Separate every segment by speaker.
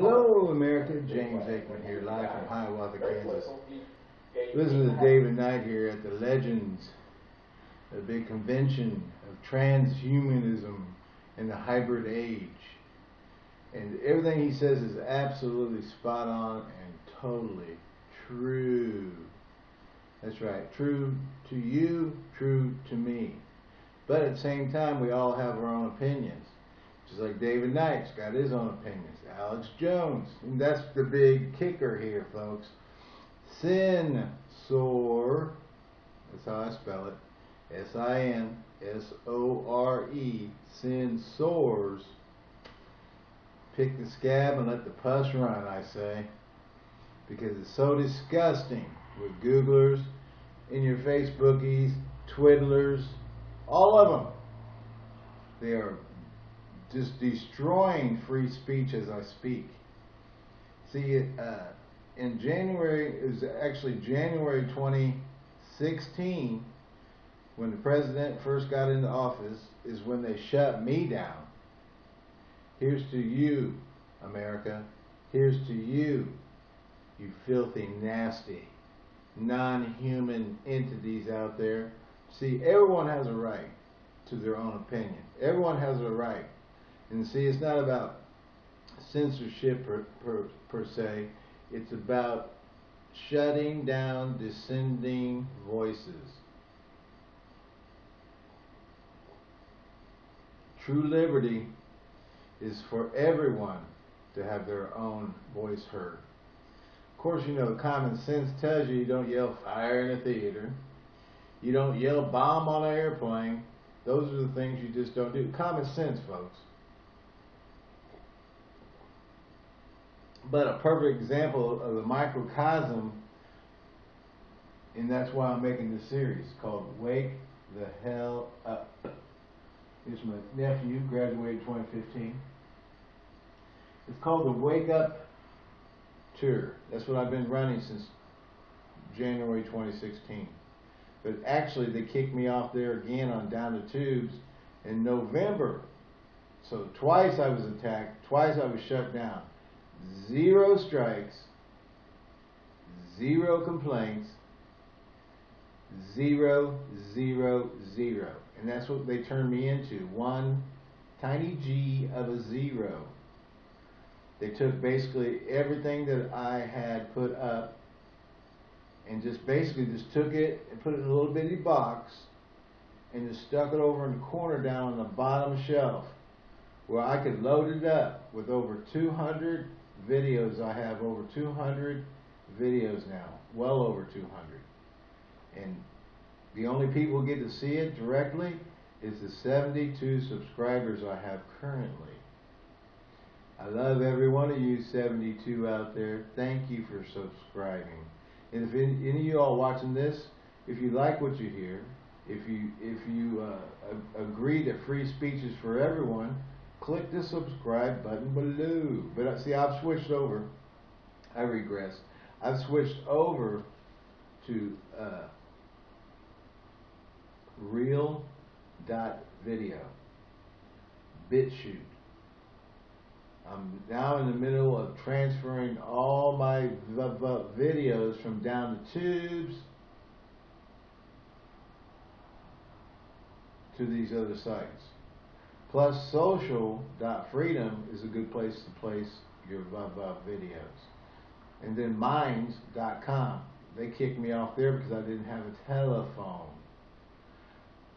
Speaker 1: Hello, America. James Aikman here, live from Hiawatha, Kansas. Listen to David Knight here at the Legends, a big convention of transhumanism in the hybrid age. And everything he says is absolutely spot on and totally true. That's right. True to you, true to me. But at the same time, we all have our own opinions. Just like David Knight's got his own opinions. Alex Jones. And that's the big kicker here, folks. Sin Sore. That's how I spell it. S-I-N-S-O-R-E. Sin Sores. Pick the scab and let the pus run, I say. Because it's so disgusting with Googlers, in your Facebookies, Twiddlers, all of them. They are just destroying free speech as I speak. See, uh, in January, it was actually January 2016, when the president first got into office, is when they shut me down. Here's to you, America. Here's to you, you filthy, nasty, non-human entities out there. See, everyone has a right to their own opinion. Everyone has a right and see, it's not about censorship per, per, per se. It's about shutting down descending voices. True liberty is for everyone to have their own voice heard. Of course, you know, common sense tells you you don't yell fire in a theater. You don't yell bomb on an airplane. Those are the things you just don't do. Common sense, folks. But a perfect example of the microcosm, and that's why I'm making this series called Wake the Hell Up. Here's my nephew, graduated 2015. It's called the Wake Up Tour. That's what I've been running since January 2016. But actually, they kicked me off there again on Down the Tubes in November. So twice I was attacked, twice I was shut down zero strikes, zero complaints, zero, zero, zero. And that's what they turned me into. One tiny g of a zero. They took basically everything that I had put up and just basically just took it and put it in a little bitty box and just stuck it over in the corner down on the bottom shelf where I could load it up with over 200 videos. I have over 200 videos now, well over 200. And the only people get to see it directly is the 72 subscribers I have currently. I love every one of you 72 out there. Thank you for subscribing. And if any, any of you all watching this, if you like what you hear, if you if you uh, agree that free speech is for everyone, click the subscribe button below. But uh, see, I've switched over. I regress. I've switched over to uh, real dot video BitChute. I'm now in the middle of transferring all my videos from down the tubes to these other sites. Plus social.freedom is a good place to place your VUV videos. And then minds.com. They kicked me off there because I didn't have a telephone.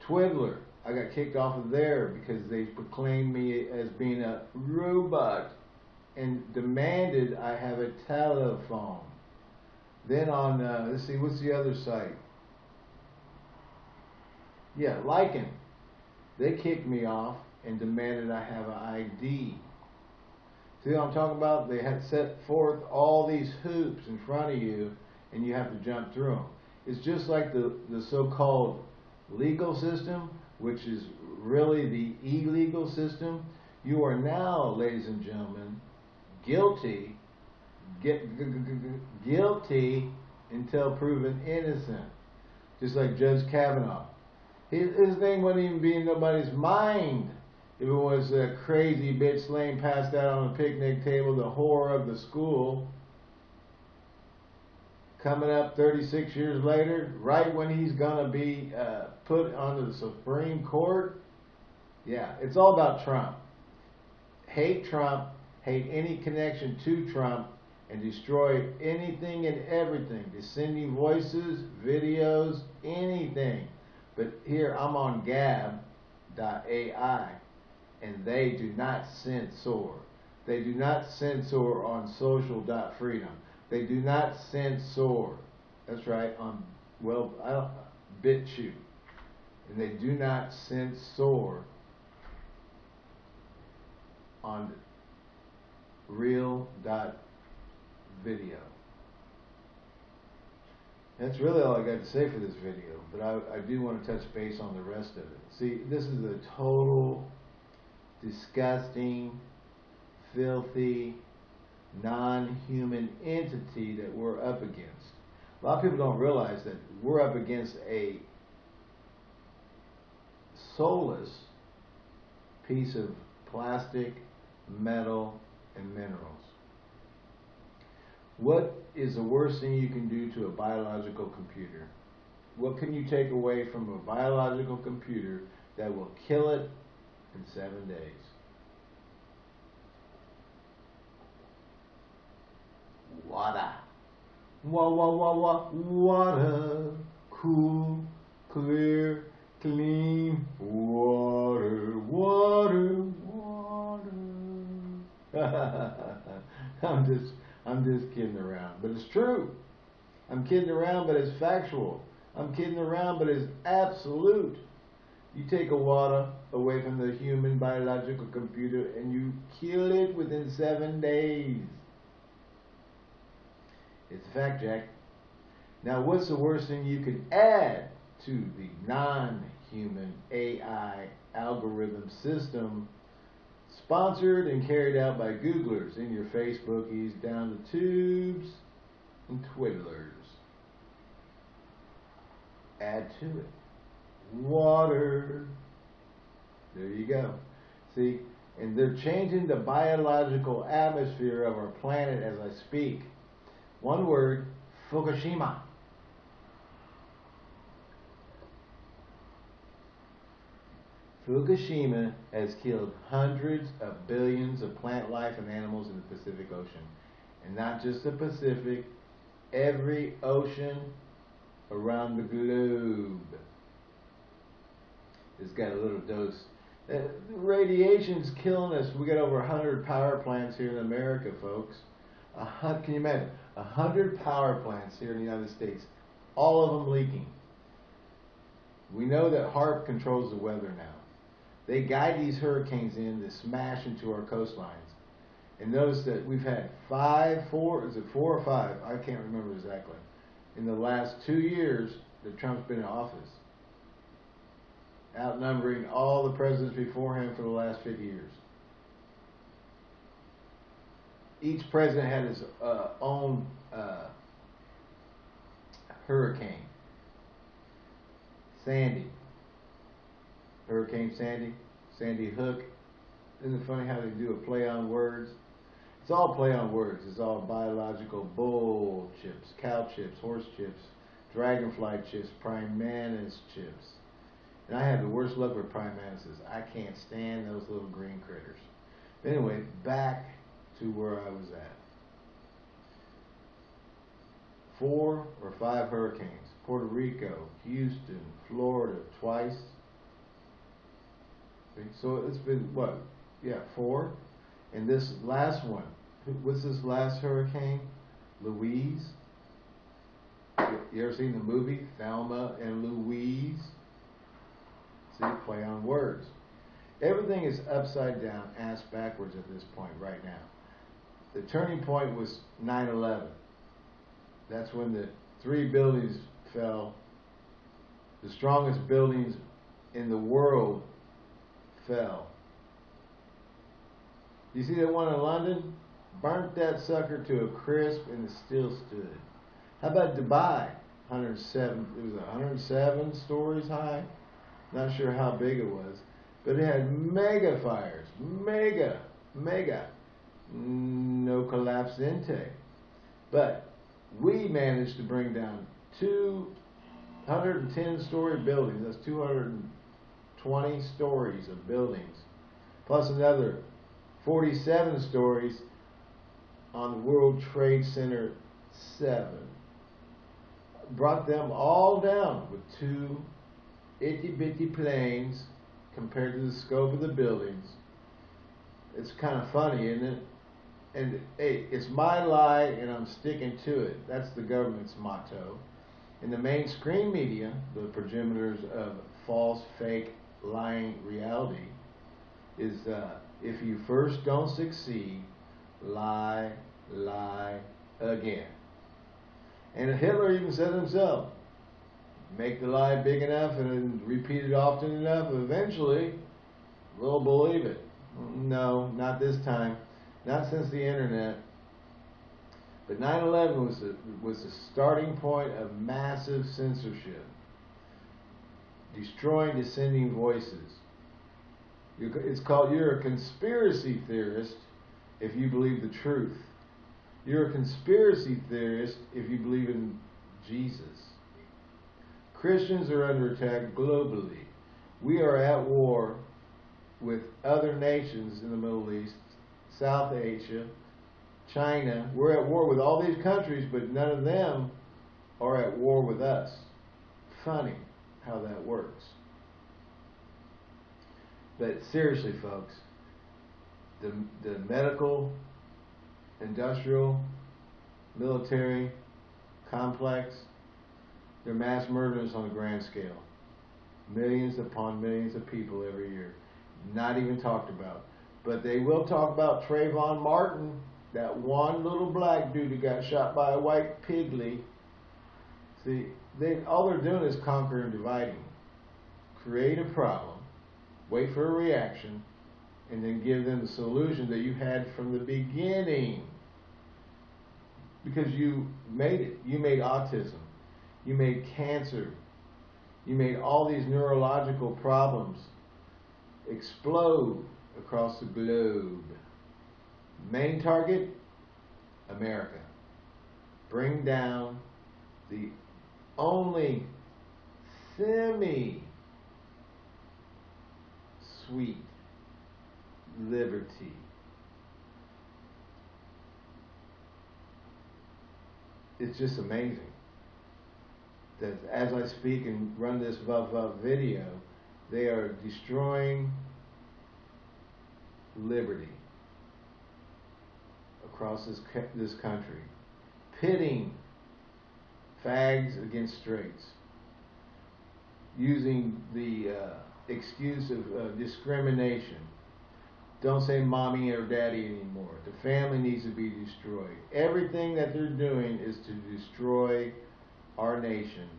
Speaker 1: Twiddler. I got kicked off of there because they proclaimed me as being a robot and demanded I have a telephone. Then on, uh, let's see, what's the other site? Yeah, Lycan. They kicked me off and demanded I have an ID. See what I'm talking about? They had set forth all these hoops in front of you, and you have to jump through them. It's just like the, the so-called legal system, which is really the illegal system. You are now, ladies and gentlemen, guilty, get, guilty until proven innocent. Just like Judge Kavanaugh. His, his name wouldn't even be in nobody's mind it was a crazy bitch laying passed out on a picnic table, the horror of the school, coming up 36 years later, right when he's going to be uh, put onto the Supreme Court, yeah, it's all about Trump. Hate Trump, hate any connection to Trump, and destroy anything and everything. Descending voices, videos, anything. But here I'm on gab.ai and they do not censor. They do not censor on social.freedom. They do not censor. That's right, on, well, I don't, BitChute. And they do not censor on real.video. That's really all I got to say for this video, but I, I do want to touch base on the rest of it. See, this is a total disgusting, filthy, non-human entity that we're up against. A lot of people don't realize that we're up against a soulless piece of plastic, metal, and minerals. What is the worst thing you can do to a biological computer? What can you take away from a biological computer that will kill it in seven days. Water. Wah, wah, wah, wah. Water. Cool, clear, clean. Water, water, water. I'm just, I'm just kidding around, but it's true. I'm kidding around, but it's factual. I'm kidding around, but it's absolute. You take a water away from the human biological computer and you kill it within seven days. It's a fact, Jack. Now, what's the worst thing you can add to the non-human AI algorithm system sponsored and carried out by Googlers in your Facebookies down the tubes and twiddlers? Add to it water. There you go. See, and they're changing the biological atmosphere of our planet as I speak. One word, Fukushima. Fukushima has killed hundreds of billions of plant life and animals in the Pacific Ocean. And not just the Pacific, every ocean around the globe has got a little dose. Uh, radiation's killing us. We got over 100 power plants here in America, folks. A can you imagine? 100 power plants here in the United States, all of them leaking. We know that HAARP controls the weather now. They guide these hurricanes in to smash into our coastlines. And notice that we've had five, four, is it four or five? I can't remember exactly. In the last two years that Trump's been in office outnumbering all the presidents before him for the last 50 years. Each president had his uh, own uh, hurricane. Sandy. Hurricane Sandy. Sandy Hook. Isn't it funny how they do a play on words? It's all play on words. It's all biological bull chips, cow chips, horse chips, dragonfly chips, prime chips. And I have the worst luck with prime mantises. I can't stand those little green critters. But anyway, back to where I was at. Four or five hurricanes. Puerto Rico, Houston, Florida, twice. So it's been, what? Yeah, four. And this last one, what's this last hurricane? Louise. You ever seen the movie Thelma and Louise? See, play on words. Everything is upside down, ass backwards at this point right now. The turning point was 9-11. That's when the three buildings fell. The strongest buildings in the world fell. You see that one in London? Burnt that sucker to a crisp and it still stood. How about Dubai? 107, it was 107 stories high. Not sure how big it was. But it had mega fires, mega, mega. No collapse intake. But we managed to bring down 210 story buildings. That's 220 stories of buildings. Plus another 47 stories on the World Trade Center 7. Brought them all down with two itty bitty planes compared to the scope of the buildings. It's kind of funny, isn't it? And hey, it's my lie and I'm sticking to it. That's the government's motto. In the mainstream media, the progenitors of false, fake, lying reality, is uh, if you first don't succeed, lie, lie again. And Hitler even said himself, make the lie big enough and repeat it often enough, eventually we'll believe it. No, not this time. Not since the internet. But 9-11 was the, was the starting point of massive censorship. Destroying dissenting voices. It's called, you're a conspiracy theorist if you believe the truth. You're a conspiracy theorist if you believe in Jesus. Christians are under attack globally. We are at war with other nations in the Middle East, South Asia, China. We're at war with all these countries, but none of them are at war with us. Funny how that works. But seriously, folks, the, the medical, industrial, military complex, they're mass murderers on a grand scale. Millions upon millions of people every year. Not even talked about. But they will talk about Trayvon Martin, that one little black dude who got shot by a white pigly. See, they all they're doing is conquering and dividing. Create a problem, wait for a reaction, and then give them the solution that you had from the beginning. Because you made it. You made autism. You made cancer. You made all these neurological problems explode across the globe. Main target, America. Bring down the only semi sweet liberty. It's just amazing that as I speak and run this Vav video, they are destroying liberty across this, this country, pitting fags against straights, using the uh, excuse of uh, discrimination. Don't say mommy or daddy anymore. The family needs to be destroyed. Everything that they're doing is to destroy our nation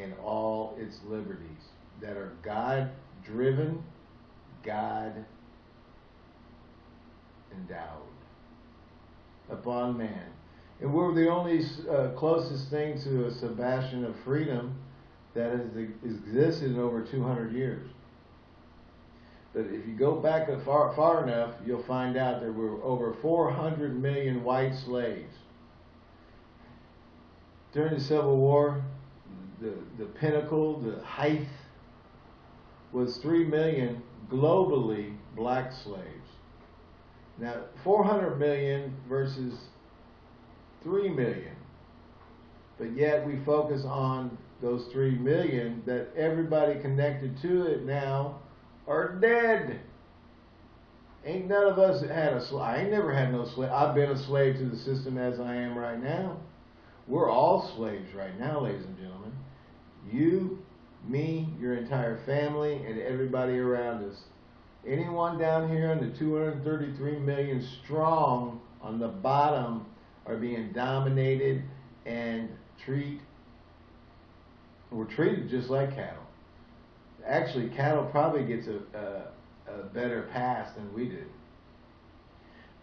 Speaker 1: and all its liberties that are God driven, God endowed upon man. And we're the only uh, closest thing to a Sebastian of freedom that has existed in over 200 years. But if you go back far, far enough, you'll find out there were over 400 million white slaves. During the Civil War, the, the pinnacle, the height, was 3 million globally black slaves. Now, 400 million versus 3 million. But yet we focus on those 3 million that everybody connected to it now are dead. Ain't none of us had a slave. I ain't never had no slave. I've been a slave to the system as I am right now. We're all slaves right now, ladies and gentlemen. You, me, your entire family, and everybody around us. Anyone down here on the 233 million strong on the bottom are being dominated and treat we're treated just like cattle. Actually, cattle probably gets a, a, a better pass than we do.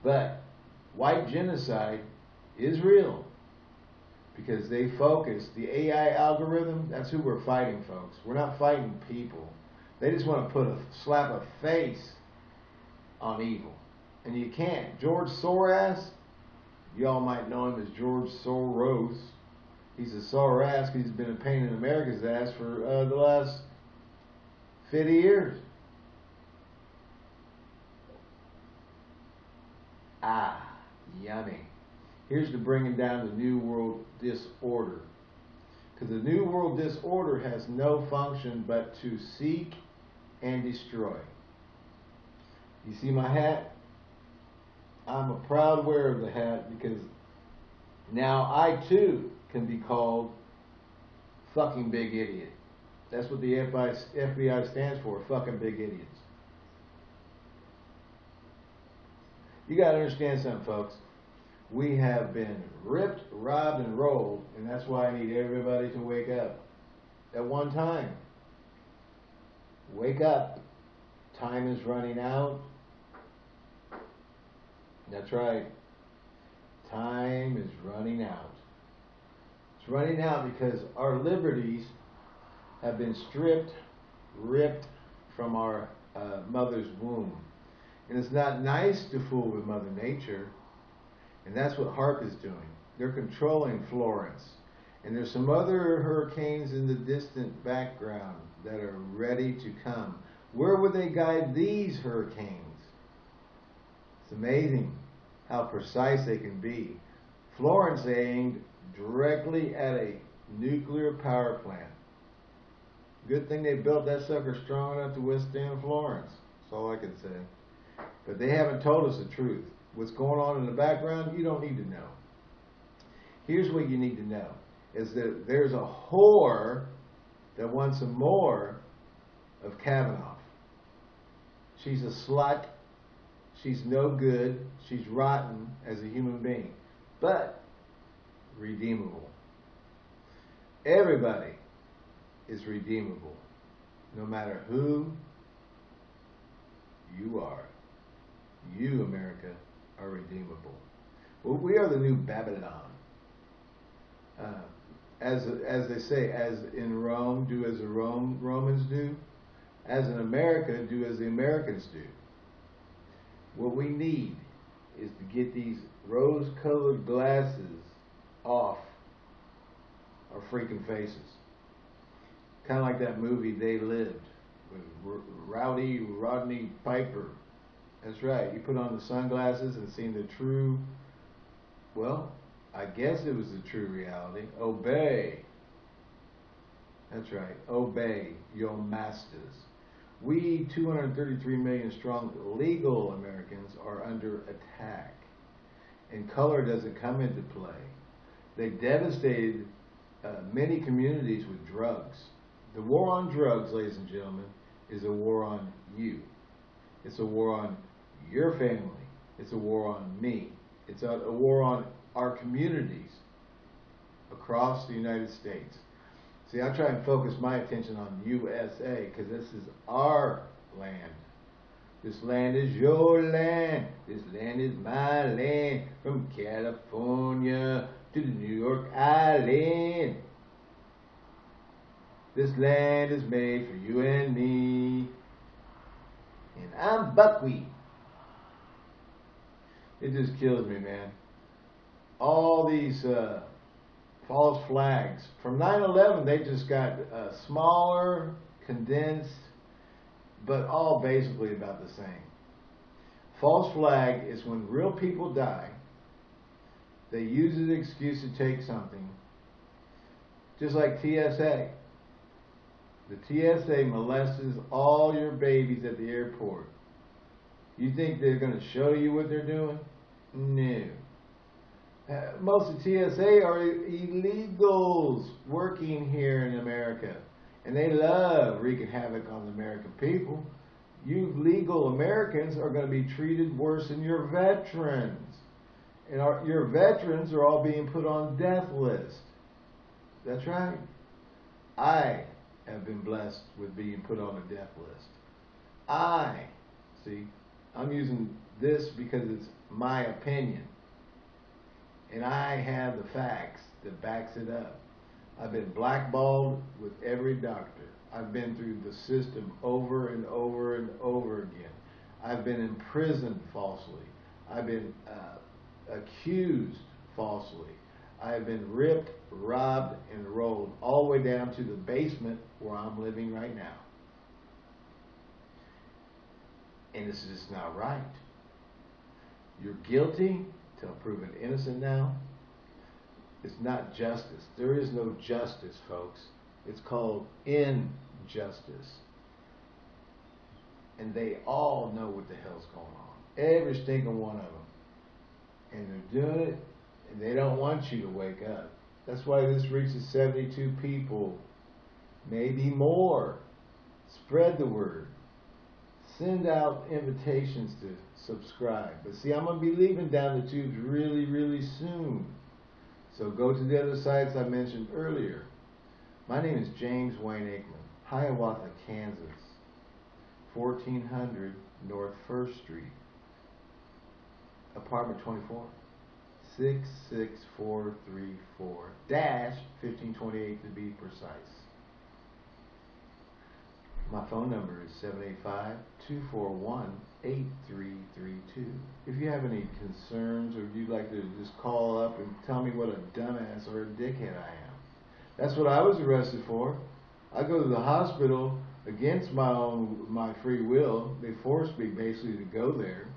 Speaker 1: But white genocide is real because they focus the AI algorithm. That's who we're fighting, folks. We're not fighting people. They just want to put a slap a face on evil. And you can't. George Soros, y'all might know him as George Soros. He's a sore ass he's been a pain in America's ass for uh, the last 50 years. Ah, yummy. Here's to bringing down the New World disorder. Because the New World disorder has no function but to seek and destroy. You see my hat? I'm a proud wearer of the hat because now I too can be called fucking big idiot. That's what the FBI stands for, fucking big idiots. You got to understand something, folks. We have been ripped, robbed, and rolled, and that's why I need everybody to wake up at one time. Wake up. Time is running out. That's right. Time is running out. It's running out because our liberties have been stripped, ripped from our uh, mother's womb. And it's not nice to fool with Mother Nature. And that's what HAARP is doing. They're controlling Florence. And there's some other hurricanes in the distant background that are ready to come. Where would they guide these hurricanes? It's amazing how precise they can be. Florence aimed directly at a nuclear power plant. Good thing they built that sucker strong enough to withstand Florence. That's all I can say. But they haven't told us the truth. What's going on in the background, you don't need to know. Here's what you need to know, is that there's a whore that wants some more of Kavanaugh. She's a slut. She's no good. She's rotten as a human being. But redeemable. Everybody is redeemable, no matter who you are. You, America, are redeemable. Well, we are the new Babylon. Uh, as as they say, as in Rome, do as the Rome Romans do. As in America, do as the Americans do. What we need is to get these rose-colored glasses off our freaking faces. Kind of like that movie They Lived with Rowdy Rodney Piper. That's right. You put on the sunglasses and seen the true, well, I guess it was the true reality. Obey. That's right. Obey your masters. We, 233 million strong legal Americans, are under attack. And color doesn't come into play. They devastated uh, many communities with drugs. The war on drugs, ladies and gentlemen, is a war on you. It's a war on your family. It's a war on me. It's a, a war on our communities across the United States. See, I try and focus my attention on USA because this is our land. This land is your land. This land is my land. From California to the New York Island. This land is made for you and me. And I'm buckwheat. It just kills me, man. All these uh, false flags. From 9-11, they just got uh, smaller, condensed, but all basically about the same. False flag is when real people die. They use it an excuse to take something. Just like TSA. The TSA molests all your babies at the airport. You think they're going to show you what they're doing? No. Uh, most of TSA are illegals working here in America. And they love wreaking havoc on the American people. You legal Americans are going to be treated worse than your veterans. And our, your veterans are all being put on death list. That's right. I have been blessed with being put on a death list. I, see, I'm using this because it's my opinion. And I have the facts that backs it up. I've been blackballed with every doctor. I've been through the system over and over and over again. I've been imprisoned falsely. I've been uh, accused falsely. I've been ripped, robbed, and rolled all the way down to the basement where I'm living right now. And this is just not right. You're guilty till proven innocent now. It's not justice. There is no justice, folks. It's called injustice. And they all know what the hell's going on. Every single one of them. And they're doing it, and they don't want you to wake up. That's why this reaches 72 people, maybe more. Spread the word. Send out invitations to subscribe. But see, I'm going to be leaving down the tubes really, really soon. So go to the other sites I mentioned earlier. My name is James Wayne Aikman, Hiawatha, Kansas, 1400 North 1st Street, apartment 24, 66434 dash 1528 to be precise. My phone number is 785-241-8332. If you have any concerns or you'd like to just call up and tell me what a dumbass or a dickhead I am. That's what I was arrested for. I go to the hospital against my own my free will. They forced me basically to go there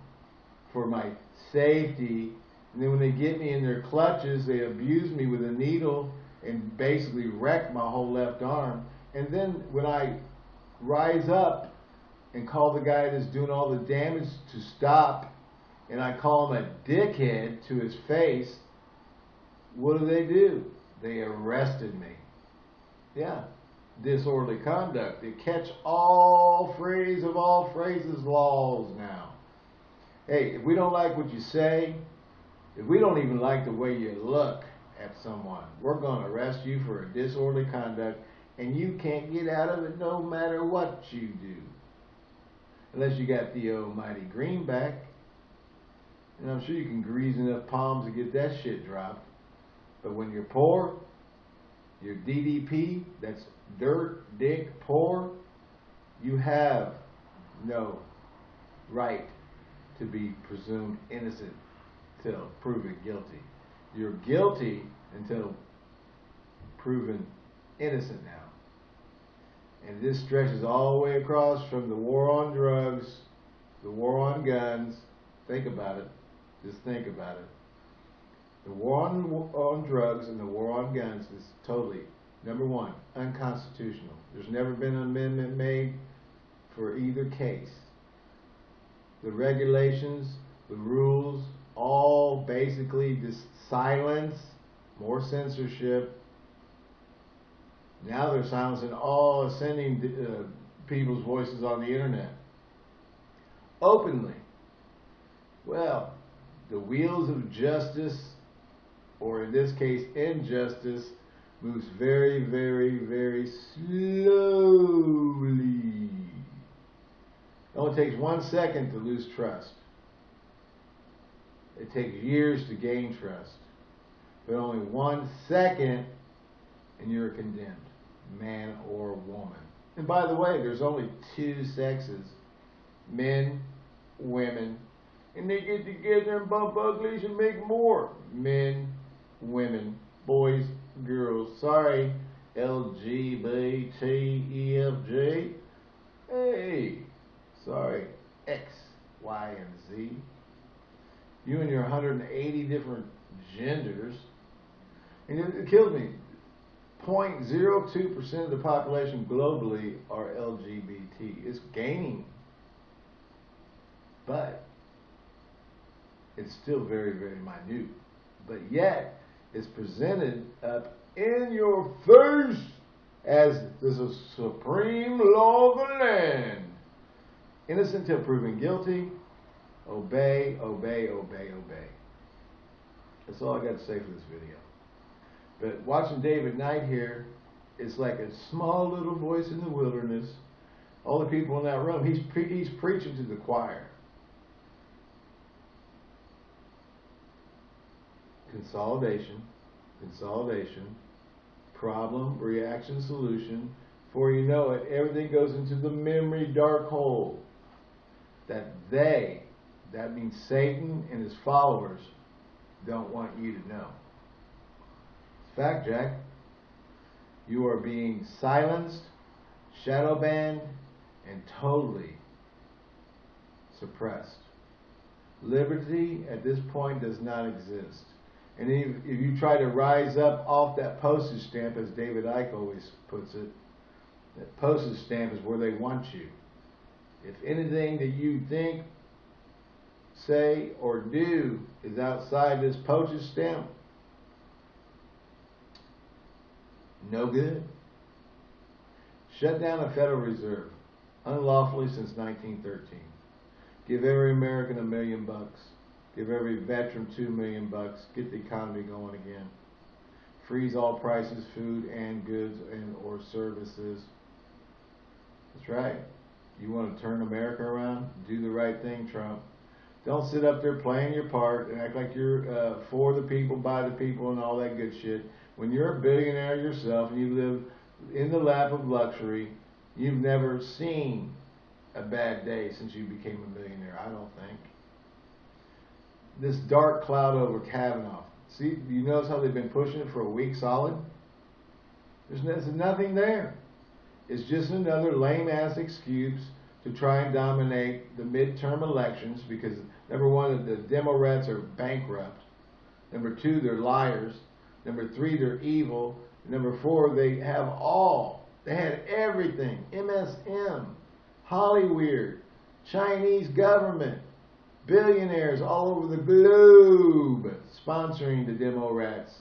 Speaker 1: for my safety. And then when they get me in their clutches, they abuse me with a needle and basically wreck my whole left arm. And then when I rise up and call the guy that's doing all the damage to stop, and I call him a dickhead to his face, what do they do? They arrested me. Yeah, disorderly conduct. They catch all phrase of all phrases laws now. Hey, if we don't like what you say, if we don't even like the way you look at someone, we're going to arrest you for a disorderly conduct and you can't get out of it no matter what you do. Unless you got the almighty greenback. And I'm sure you can grease enough palms to get that shit dropped. But when you're poor, your DDP, that's dirt, dick, poor, you have no right to be presumed innocent till proven guilty. You're guilty until proven innocent now. And this stretches all the way across from the war on drugs, the war on guns. Think about it. Just think about it. The war on, on drugs and the war on guns is totally, number one, unconstitutional. There's never been an amendment made for either case. The regulations, the rules, all basically just silence, more censorship, now they're silencing all ascending uh, people's voices on the internet. Openly. Well, the wheels of justice, or in this case, injustice, moves very, very, very slowly. It only takes one second to lose trust. It takes years to gain trust. But only one second and you're condemned man or woman. And by the way, there's only two sexes men, women, and they get together and bump uglies and make more men, women, boys, girls. Sorry, LGBTEFG. Hey, sorry, X, Y, and Z. You and your 180 different genders. And it, kills me. 0.02% of the population globally are LGBT. It's gaining, but it's still very, very minute. But yet, it's presented up in your face as the supreme law of the land. Innocent till proven guilty. Obey, obey, obey, obey. That's all I got to say for this video. But watching David Knight here, it's like a small little voice in the wilderness. All the people in that room, he's, pre he's preaching to the choir. Consolidation, consolidation, problem, reaction, solution, Before you know it, everything goes into the memory dark hole that they, that means Satan and his followers, don't want you to know. Fact, Jack. You are being silenced, shadow banned, and totally suppressed. Liberty at this point does not exist. And if, if you try to rise up off that postage stamp, as David Icke always puts it, that postage stamp is where they want you. If anything that you think, say, or do is outside this postage stamp, no good. Shut down the Federal Reserve unlawfully since 1913. Give every American a million bucks. Give every veteran two million bucks. Get the economy going again. Freeze all prices, food and goods and or services. That's right. You want to turn America around? Do the right thing, Trump. Don't sit up there playing your part and act like you're uh, for the people, by the people, and all that good shit. When you're a billionaire yourself and you live in the lap of luxury, you've never seen a bad day since you became a millionaire, I don't think. This dark cloud over Kavanaugh. See, you notice how they've been pushing it for a week solid? There's, there's nothing there. It's just another lame ass excuse to try and dominate the midterm elections because number one, the Democrats are bankrupt. Number two, they're liars. Number three, they're evil. Number four, they have all. They had everything. MSM, Hollywood, Chinese government, billionaires all over the globe sponsoring the demo rats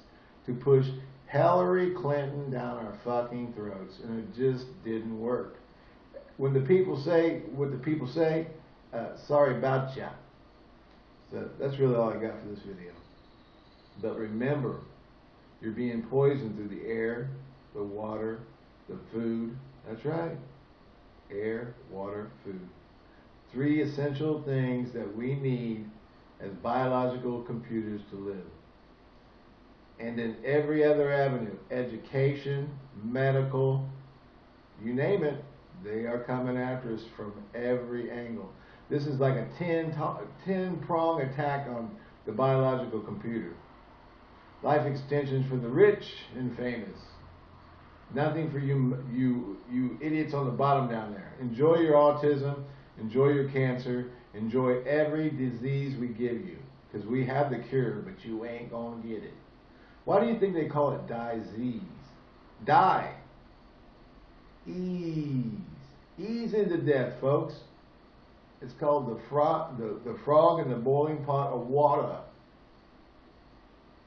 Speaker 1: to push Hillary Clinton down our fucking throats, and it just didn't work. When the people say what the people say, uh, sorry about ya. So that's really all I got for this video. But remember, you're being poisoned through the air, the water, the food. That's right air, water, food. Three essential things that we need as biological computers to live. And in every other avenue, education, medical, you name it, they are coming after us from every angle. This is like a 10, 10 prong attack on the biological computer. Life extensions for the rich and famous. Nothing for you, you, you idiots on the bottom down there. Enjoy your autism, enjoy your cancer, enjoy every disease we give you. Because we have the cure, but you ain't to get it. Why do you think they call it disease? Die. Ease. Ease into death, folks. It's called the, frog, the, the frog in the boiling pot of water.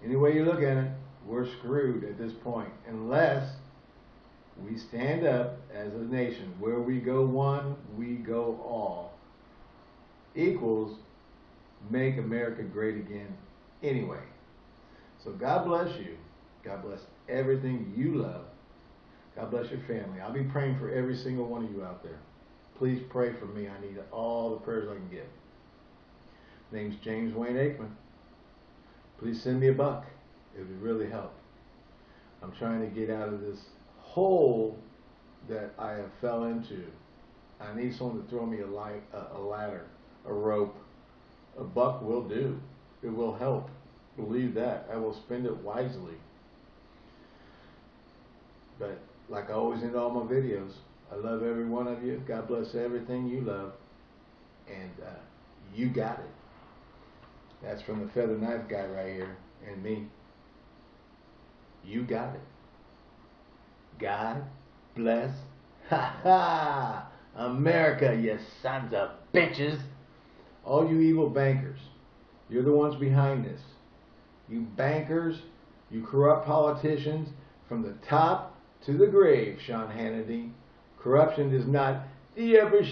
Speaker 1: Any way you look at it, we're screwed at this point. Unless we stand up as a nation. Where we go one, we go all. Equals make America great again anyway. So God bless you. God bless everything you love. God bless your family. I'll be praying for every single one of you out there. Please pray for me. I need all the prayers I can get. Name's James Wayne Aikman. Please send me a buck. It would really help. I'm trying to get out of this hole that I have fell into. I need someone to throw me a, light, a, a ladder, a rope. A buck will do. It will help. Believe that. I will spend it wisely. But like I always end all my videos, I love every one of you. God bless everything you love. And uh, you got it. That's from the feather knife guy right here and me. You got it. God bless. Ha ha! America, you sons of bitches! All you evil bankers, you're the ones behind this. You bankers, you corrupt politicians, from the top to the grave, Sean Hannity. Corruption is not the upper.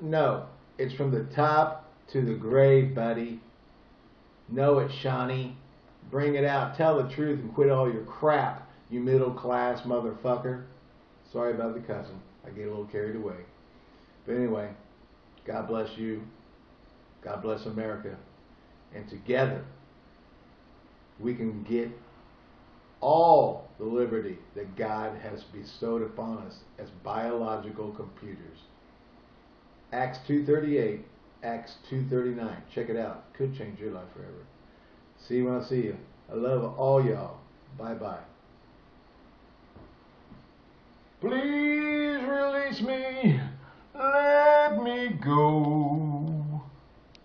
Speaker 1: No, it's from the top to the grave, buddy. Know it, Shawnee. Bring it out. Tell the truth and quit all your crap you middle class motherfucker. Sorry about the cussing. I get a little carried away. But anyway, God bless you. God bless America. And together, we can get all the liberty that God has bestowed upon us as biological computers. Acts 2.38, Acts 2.39. Check it out. Could change your life forever. See you when I see you. I love all y'all. Bye-bye. Please release me. Let me go.